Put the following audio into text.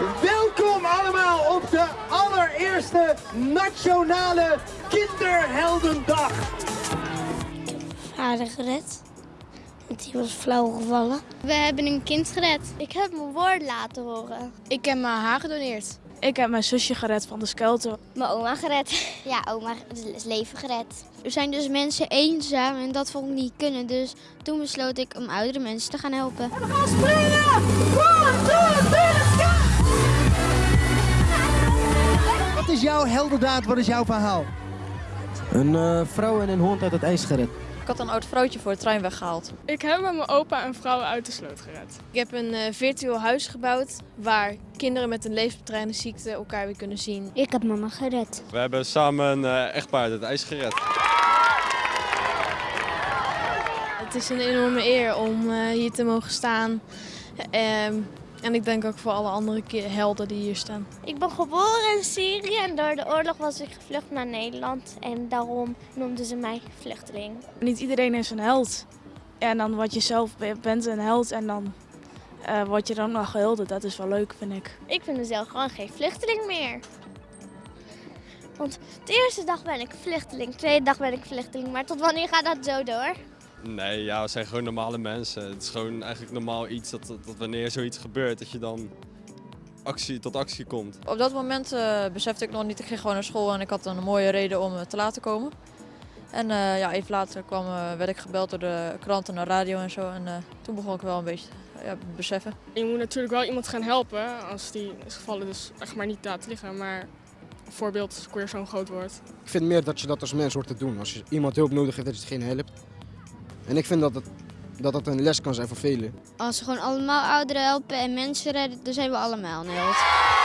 Welkom allemaal op de allereerste Nationale Kinderheldendag. Vader gered. Want die was flauw gevallen. We hebben een kind gered. Ik heb mijn woord laten horen. Ik heb mijn haar gedoneerd. Ik heb mijn zusje gered van de skelter. Mijn oma gered. Ja, oma is leven gered. Er zijn dus mensen eenzaam en dat vond ik niet kunnen. Dus toen besloot ik om oudere mensen te gaan helpen. We gaan springen! Is jouw heldendaad? Wat is jouw verhaal? Een uh, vrouw en een hond uit het ijs gered. Ik had een oud vrouwtje voor de trein weggehaald. Ik heb met mijn opa een vrouw uit de sloot gered. Ik heb een uh, virtueel huis gebouwd waar kinderen met een levensbedreigende ziekte elkaar weer kunnen zien. Ik heb mama gered. We hebben samen een uh, echtpaar uit het ijs gered. Het is een enorme eer om hier te mogen staan. En ik denk ook voor alle andere helden die hier staan. Ik ben geboren in Syrië en door de oorlog was ik gevlucht naar Nederland. En daarom noemden ze mij vluchteling. Niet iedereen is een held. En dan wat je zelf bent een held en dan uh, word je dan nog gehulde. Dat is wel leuk, vind ik. Ik vind mezelf gewoon geen vluchteling meer. Want de eerste dag ben ik vluchteling, de tweede dag ben ik vluchteling. Maar tot wanneer gaat dat zo door? Nee, ja, we zijn gewoon normale mensen. Het is gewoon eigenlijk normaal iets dat, dat, dat wanneer zoiets gebeurt, dat je dan actie, tot actie komt. Op dat moment uh, besefte ik nog niet, ik ging gewoon naar school en ik had een mooie reden om te laten komen. En uh, ja, even later kwam, uh, werd ik gebeld door de kranten en de radio en zo. En toen begon ik wel een beetje ja, beseffen. Je moet natuurlijk wel iemand gaan helpen als die is gevallen dus echt maar niet laten liggen. Maar bijvoorbeeld als weer zo'n groot wordt. Ik vind meer dat je dat als mens hoort te doen. Als je iemand hulp nodig heeft, dat je het geen helpt. En ik vind dat dat een les kan zijn voor velen. Als we gewoon allemaal ouderen helpen en mensen redden, dan zijn we allemaal een.